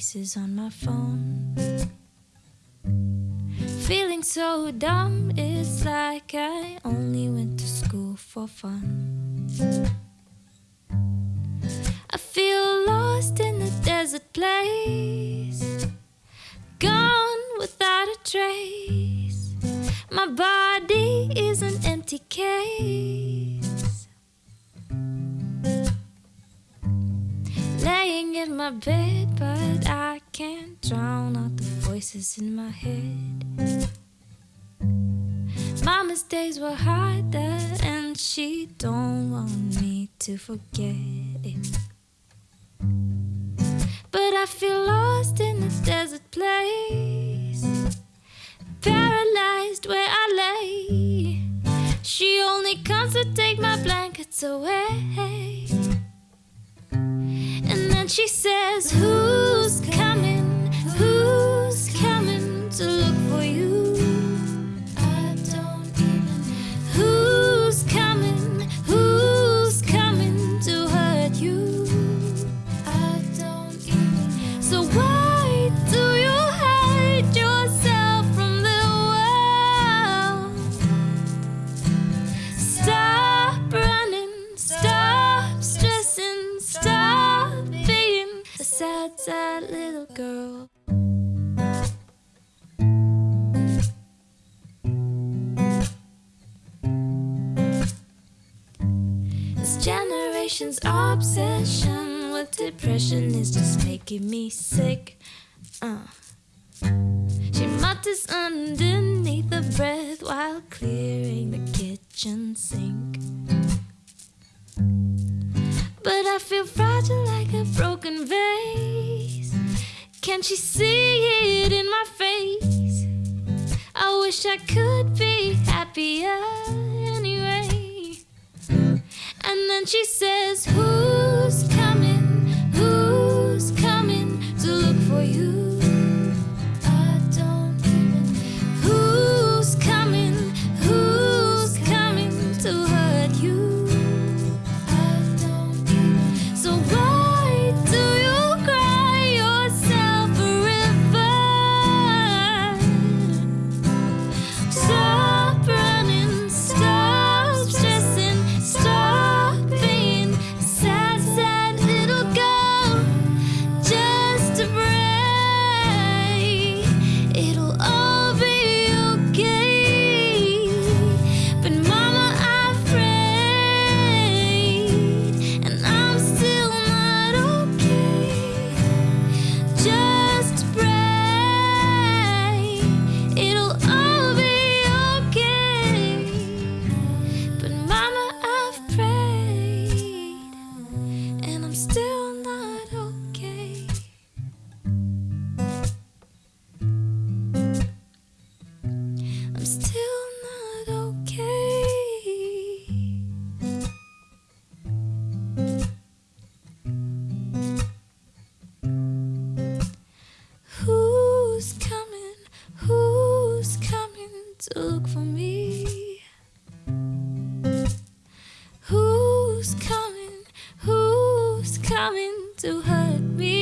voices on my phone. Feeling so dumb, it's like I only went to school for fun. I feel lost in the desert place, gone without a trace. My body is an empty case. In my bed, but I can't drown out the voices in my head. Mama's days were harder, and she don't want me to forget it. But I feel lost in this desert place, paralyzed where I lay. She only comes to take my blankets away. She says, Who's generation's obsession with depression is just making me sick. Uh. She mutters underneath her breath while clearing the kitchen sink. But I feel fragile like a broken vase. Can't she see it in my face? I wish I could be happier. And she says, Who's coming to look for me? Who's coming? Who's coming to hurt me?